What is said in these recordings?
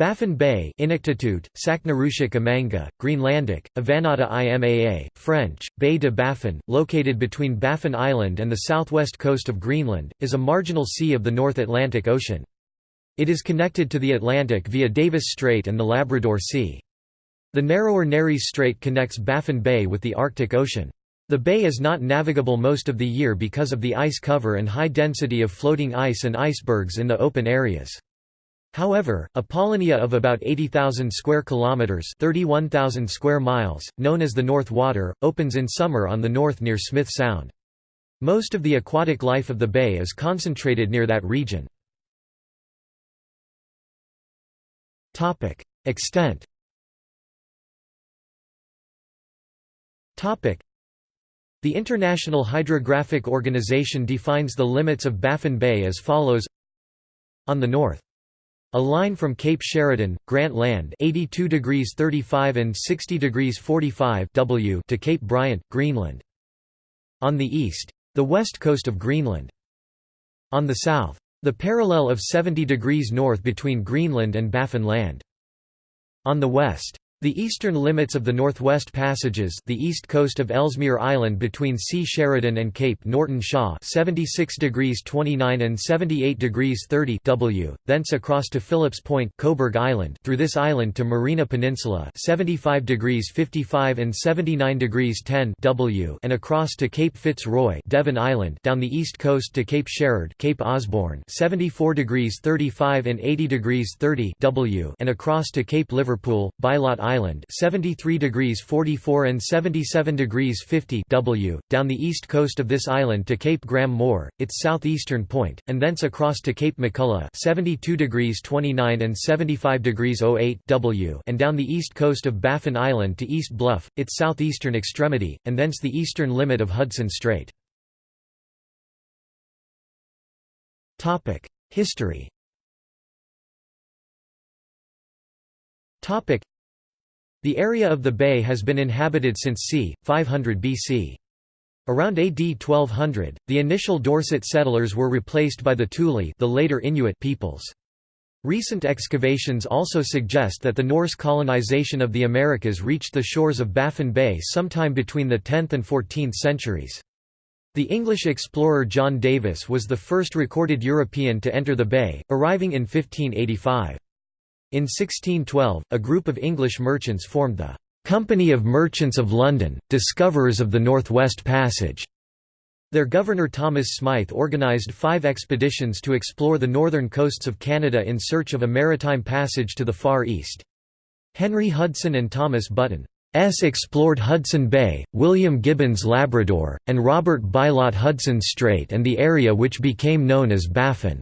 Baffin Bay Inuktitut, Saknarushik Amanga, Greenlandic, Avannaata Imaa, French, Baie de Baffin, located between Baffin Island and the southwest coast of Greenland, is a marginal sea of the North Atlantic Ocean. It is connected to the Atlantic via Davis Strait and the Labrador Sea. The narrower Nares Strait connects Baffin Bay with the Arctic Ocean. The bay is not navigable most of the year because of the ice cover and high density of floating ice and icebergs in the open areas. However, a polynya of about 80,000 square kilometers, 31,000 square miles, known as the North Water, opens in summer on the north near Smith Sound. Most of the aquatic life of the bay is concentrated near that region. Topic: Extent. Topic: The International Hydrographic Organization defines the limits of Baffin Bay as follows: On the north a line from Cape Sheridan, Grant Land 82 degrees 35 and 60 degrees 45 W to Cape Bryant, Greenland. On the east. The west coast of Greenland. On the south. The parallel of 70 degrees north between Greenland and Baffin Land. On the west. The eastern limits of the Northwest Passages the east coast of Ellesmere Island between C. Sheridan and Cape Norton Shaw 76 degrees 29 and 78 degrees 30 W, thence across to Phillips Point Coburg Island through this island to Marina Peninsula 75 degrees 55 and 79 degrees 10 W and across to Cape Fitzroy Devon Island down the east coast to Cape Sherard Cape Osborne 74 degrees 35 and 80 degrees 30 W and across to Cape Liverpool, Bylot Island Island 73 degrees 44 and 77 degrees 50 W, down the east coast of this island to Cape Graham Moore, its southeastern point, and thence across to Cape Macculloch 72 degrees 29 and 75 degrees 08 W and down the east coast of Baffin Island to East Bluff, its southeastern extremity, and thence the eastern limit of Hudson Strait. History the area of the bay has been inhabited since c. 500 BC. Around AD 1200, the initial Dorset settlers were replaced by the Thule the later Inuit peoples. Recent excavations also suggest that the Norse colonization of the Americas reached the shores of Baffin Bay sometime between the 10th and 14th centuries. The English explorer John Davis was the first recorded European to enter the bay, arriving in 1585. In 1612, a group of English merchants formed the "'Company of Merchants of London, Discoverers of the Northwest Passage'". Their governor Thomas Smythe organised five expeditions to explore the northern coasts of Canada in search of a maritime passage to the Far East. Henry Hudson and Thomas Button S explored Hudson Bay, William Gibbons Labrador, and Robert Bylot Hudson Strait and the area which became known as Baffin's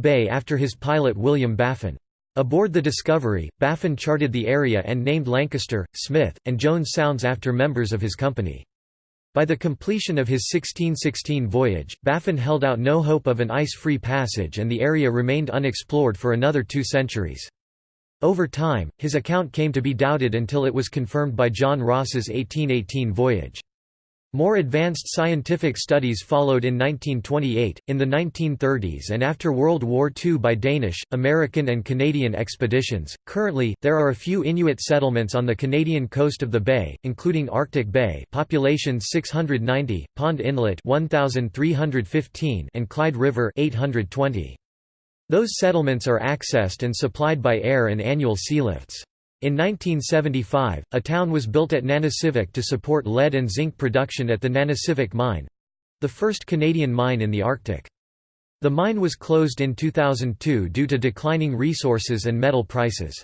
Bay after his pilot William Baffin. Aboard the Discovery, Baffin charted the area and named Lancaster, Smith, and Jones Sounds after members of his company. By the completion of his 1616 voyage, Baffin held out no hope of an ice-free passage and the area remained unexplored for another two centuries. Over time, his account came to be doubted until it was confirmed by John Ross's 1818 voyage. More advanced scientific studies followed in 1928, in the 1930s, and after World War II by Danish, American, and Canadian expeditions. Currently, there are a few Inuit settlements on the Canadian coast of the bay, including Arctic Bay, population 690, Pond Inlet 1315, and Clyde River 820. Those settlements are accessed and supplied by air and annual sealifts. In 1975, a town was built at Nanisivik to support lead and zinc production at the Nanisivik mine—the first Canadian mine in the Arctic. The mine was closed in 2002 due to declining resources and metal prices.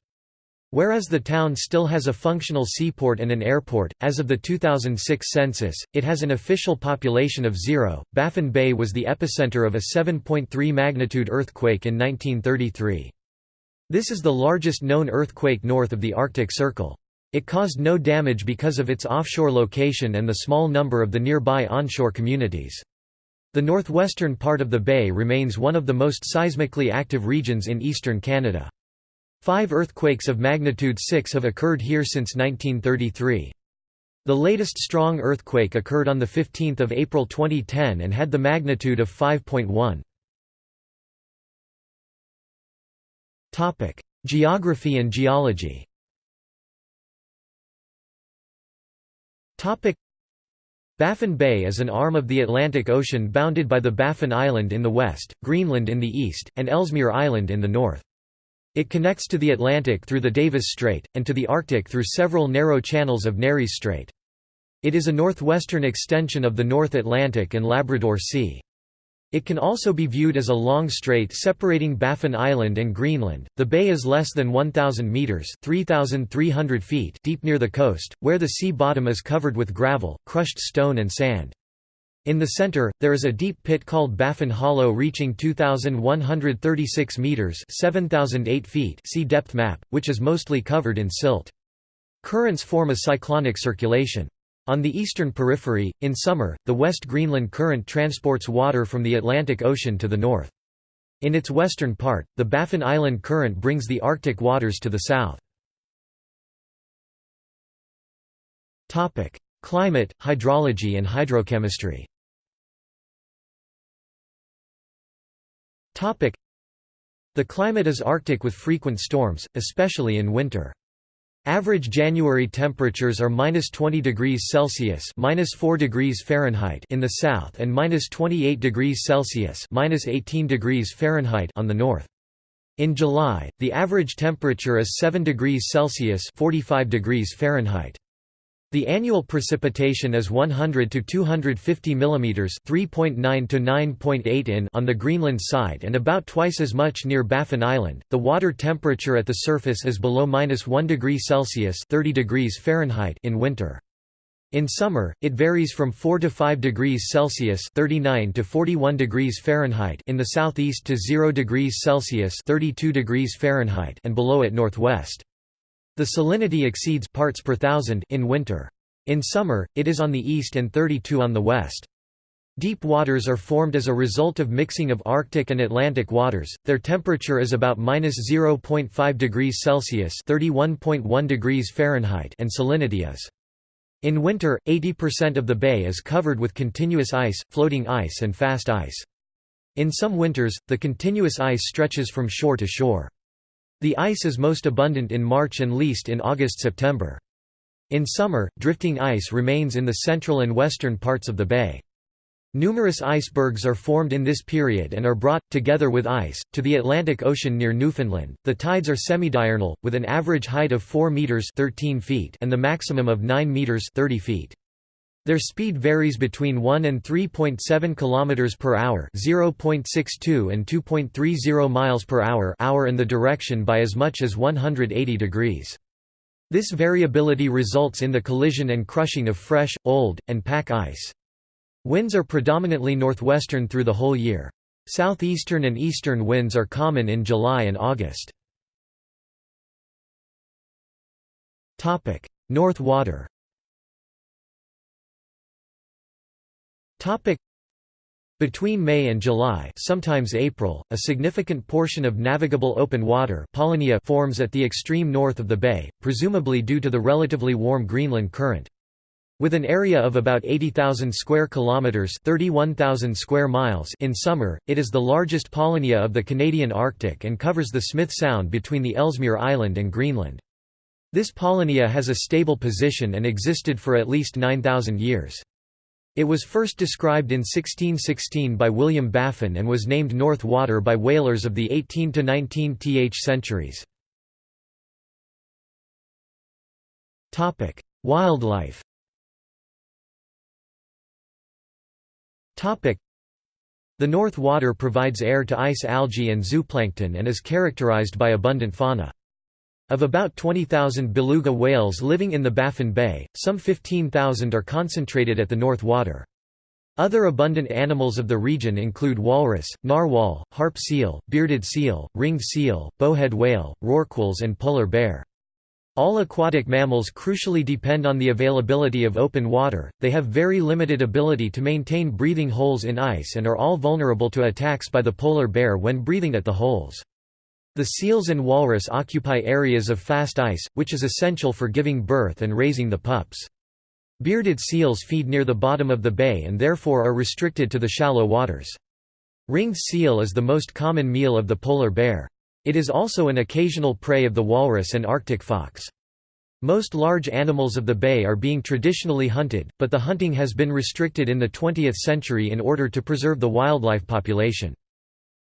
Whereas the town still has a functional seaport and an airport, as of the 2006 census, it has an official population of zero. Baffin Bay was the epicenter of a 7.3 magnitude earthquake in 1933. This is the largest known earthquake north of the Arctic Circle. It caused no damage because of its offshore location and the small number of the nearby onshore communities. The northwestern part of the bay remains one of the most seismically active regions in eastern Canada. Five earthquakes of magnitude 6 have occurred here since 1933. The latest strong earthquake occurred on 15 April 2010 and had the magnitude of 5.1. Geography and geology Baffin Bay is an arm of the Atlantic Ocean bounded by the Baffin Island in the west, Greenland in the east, and Ellesmere Island in the north. It connects to the Atlantic through the Davis Strait, and to the Arctic through several narrow channels of Nares Strait. It is a northwestern extension of the North Atlantic and Labrador Sea. It can also be viewed as a long strait separating Baffin Island and Greenland. The bay is less than 1,000 metres (3,300 feet) deep near the coast, where the sea bottom is covered with gravel, crushed stone, and sand. In the center, there is a deep pit called Baffin Hollow reaching 2,136 metres 7,008 feet see depth map, which is mostly covered in silt. Currents form a cyclonic circulation. On the eastern periphery, in summer, the West Greenland Current transports water from the Atlantic Ocean to the north. In its western part, the Baffin Island Current brings the Arctic waters to the south. Climate, hydrology and hydrochemistry The climate is Arctic with frequent storms, especially in winter. Average January temperatures are minus 20 degrees Celsius minus 4 degrees Fahrenheit in the south and minus 28 degrees Celsius minus 18 degrees Fahrenheit on the north. In July, the average temperature is 7 degrees Celsius 45 degrees Fahrenheit. The annual precipitation is 100 to 250 mm (3.9 to 9.8 in) on the Greenland side and about twice as much near Baffin Island. The water temperature at the surface is below -1 degree Celsius (30 degrees Fahrenheit) in winter. In summer, it varies from 4 to 5 degrees Celsius (39 to 41 degrees Fahrenheit) in the southeast to 0 degrees Celsius (32 degrees Fahrenheit) and below at northwest. The salinity exceeds parts per thousand in winter. In summer, it is on the east and 32 on the west. Deep waters are formed as a result of mixing of Arctic and Atlantic waters. Their temperature is about minus 0.5 degrees Celsius (31.1 degrees Fahrenheit) and salinity is. In winter, 80% of the bay is covered with continuous ice, floating ice and fast ice. In some winters, the continuous ice stretches from shore to shore. The ice is most abundant in March and least in August–September. In summer, drifting ice remains in the central and western parts of the bay. Numerous icebergs are formed in this period and are brought, together with ice, to the Atlantic Ocean near Newfoundland. The tides are semidiurnal, with an average height of 4 meters (13 feet) and the maximum of 9 meters (30 feet). Their speed varies between 1 and 3.7 km per hour, 0.62 and 2.30 miles per hour, hour and the direction by as much as 180 degrees. This variability results in the collision and crushing of fresh, old, and pack ice. Winds are predominantly northwestern through the whole year. Southeastern and eastern winds are common in July and August. North Water Between May and July sometimes April, a significant portion of navigable open water forms at the extreme north of the bay, presumably due to the relatively warm Greenland current. With an area of about 80,000 square kilometers, 31,000 square miles in summer, it is the largest polynya of the Canadian Arctic and covers the Smith Sound between the Ellesmere Island and Greenland. This polynya has a stable position and existed for at least 9,000 years. It was first described in 1616 by William Baffin and was named North Water by whalers of the 18 to 19th centuries. Wildlife. The North Water provides air to ice algae and zooplankton and is characterized by abundant fauna. Of about 20,000 beluga whales living in the Baffin Bay, some 15,000 are concentrated at the North Water. Other abundant animals of the region include walrus, narwhal, harp seal, bearded seal, ringed seal, bowhead whale, rorquals and polar bear. All aquatic mammals crucially depend on the availability of open water, they have very limited ability to maintain breathing holes in ice and are all vulnerable to attacks by the polar bear when breathing at the holes. The seals and walrus occupy areas of fast ice, which is essential for giving birth and raising the pups. Bearded seals feed near the bottom of the bay and therefore are restricted to the shallow waters. Ringed seal is the most common meal of the polar bear. It is also an occasional prey of the walrus and Arctic fox. Most large animals of the bay are being traditionally hunted, but the hunting has been restricted in the 20th century in order to preserve the wildlife population.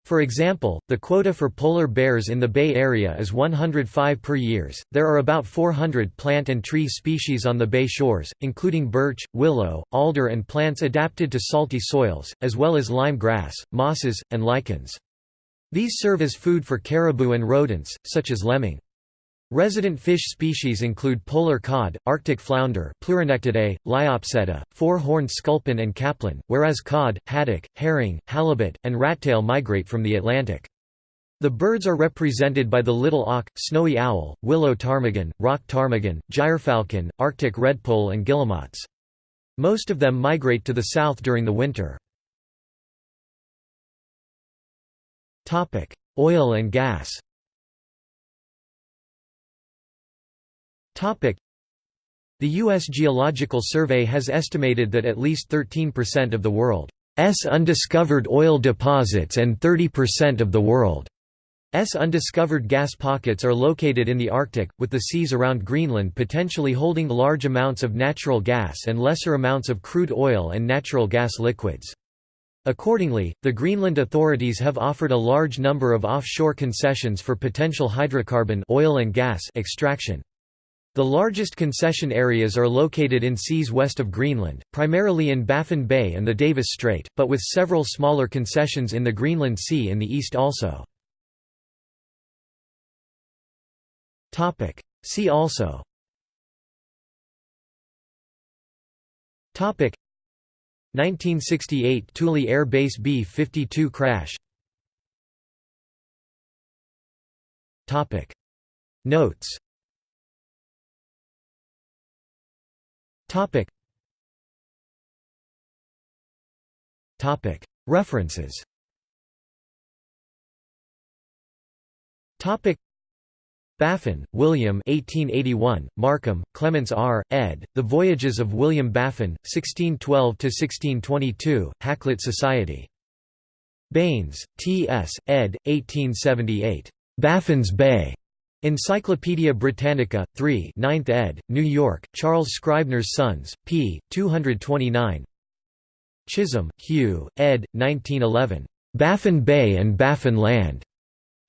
For example, the quota for polar bears in the Bay Area is 105 per years. There are about 400 plant and tree species on the bay shores, including birch, willow, alder, and plants adapted to salty soils, as well as lime grass, mosses, and lichens. These serve as food for caribou and rodents, such as lemming. Resident fish species include polar cod, arctic flounder Pleuronectidae, Liopsetta, four-horned sculpin and caplin, whereas cod, haddock, herring, halibut, and rattail migrate from the Atlantic. The birds are represented by the little auk, snowy owl, willow ptarmigan, rock ptarmigan, gyrfalcon, arctic redpoll and guillemots. Most of them migrate to the south during the winter. Oil and gas The U.S. Geological Survey has estimated that at least 13% of the world's undiscovered oil deposits and 30% of the world's undiscovered gas pockets are located in the Arctic, with the seas around Greenland potentially holding large amounts of natural gas and lesser amounts of crude oil and natural gas liquids. Accordingly, the Greenland authorities have offered a large number of offshore concessions for potential hydrocarbon oil and gas extraction. The largest concession areas are located in seas west of Greenland, primarily in Baffin Bay and the Davis Strait, but with several smaller concessions in the Greenland Sea in the east also. See also. Topic. 1968 Thule Air Base B-52 crash. Topic. Notes Topic. Topic. References. Topic. Baffin, William 1881, Markham, Clements R., ed., The Voyages of William Baffin, 1612–1622, Hakluyt Society. Baines, T. S., ed., 1878. Baffin's Bay. Encyclopædia Britannica, 3 9th ed., New York, Charles Scribner's Sons, p. 229 Chisholm, Hugh, ed. 1911. Baffin Bay and Baffin Land.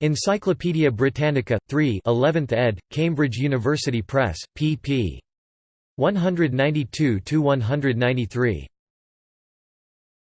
Encyclopædia Britannica, 3 11th ed., Cambridge University Press, pp. 192–193.